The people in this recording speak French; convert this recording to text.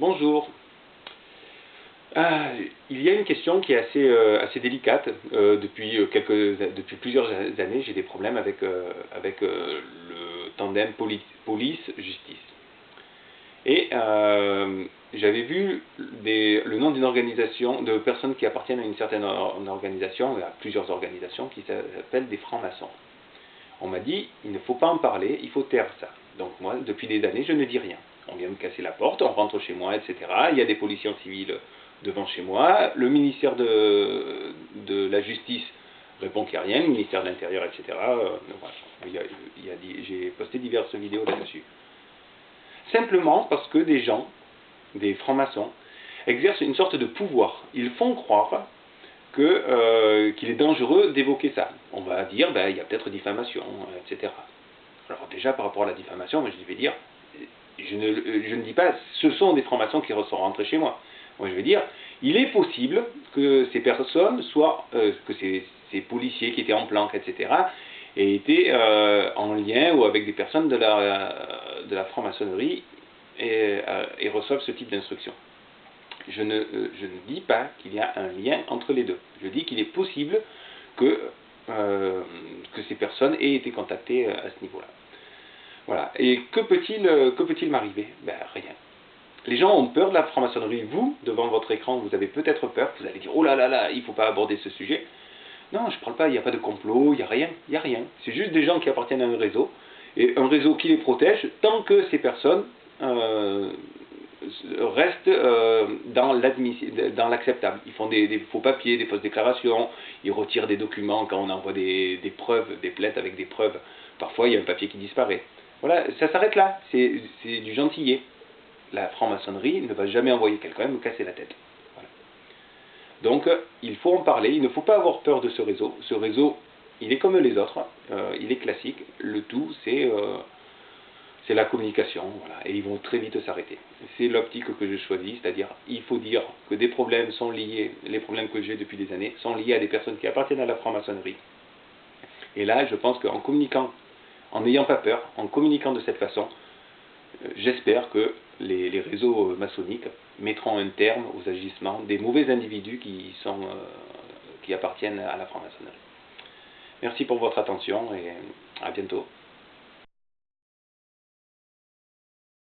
Bonjour. Ah, il y a une question qui est assez, euh, délicate. Euh, depuis, euh, depuis plusieurs années, j'ai des problèmes avec, le tandem police-justice. Et j'avais vu le nom d'une organisation, de personnes qui appartiennent à une certaine organisation, à plusieurs organisations, qui s'appellent des francs-maçons. On m'a dit, il ne faut pas en parler, il faut taire ça. Donc moi, depuis des années, je ne dis rien. Vient me casser la porte, on rentre chez moi, etc. Il y a des policiers civils devant chez moi. Le ministère de, de la Justice répond qu'il n'y a rien, le ministère de l'Intérieur, etc. Euh, j'ai posté diverses vidéos là-dessus. Simplement parce que des gens, des francs-maçons, exercent une sorte de pouvoir. Ils font croire euh, qu'il est dangereux d'évoquer ça. On va dire, ben, il y a peut-être diffamation, etc. Alors déjà, par rapport à la diffamation, je vais dire, je ne, dis pas, ce sont des francs-maçons qui sont rentrés chez moi. Moi, je veux dire, il est possible que ces personnes soient, euh, que ces, policiers qui étaient en planque, etc., aient été euh, en lien ou avec des personnes de la, franc-maçonnerie et, euh, et, reçoivent ce type d'instruction. Je ne, dis pas qu'il y a un lien entre les deux. Je dis qu'il est possible que ces personnes aient été contactées à ce niveau-là. Voilà. Et que peut-il peut m'arriver? Ben rien. Les gens ont peur de la franc-maçonnerie. Vous, devant votre écran, vous avez peut-être peur. Vous allez dire, oh là là là, il ne faut pas aborder ce sujet. Non, je ne parle pas, il n'y a pas de complot, il n'y a rien. Il n'y a rien. C'est juste des gens qui appartiennent à un réseau. Et un réseau qui les protège tant que ces personnes euh, restent euh, dans l'acceptable. Ils font des, faux papiers, des fausses déclarations, ils retirent des documents quand on envoie des, des preuves, des plaintes avec des preuves. Parfois, il y a un papier qui disparaît. Voilà, ça s'arrête là. C'est du gentillet la franc-maçonnerie ne va jamais envoyer quelqu'un me casser la tête. Donc il faut en parler, il ne faut pas avoir peur de ce réseau. Ce réseau, il est comme les autres, euh, il est classique. Le tout, c'est euh, la communication, et ils vont très vite s'arrêter. C'est l'optique que je choisis, c'est-à-dire il faut dire que des problèmes sont liés, les problèmes que j'ai depuis des années, sont liés à des personnes qui appartiennent à la franc-maçonnerie. Et là, je pense qu'en communiquant, en n'ayant pas peur, en communiquant de cette façon, euh, j'espère que les, réseaux maçonniques mettront un terme aux agissements des mauvais individus qui, sont, euh, qui appartiennent à la franc-maçonnerie. Merci pour votre attention et à bientôt.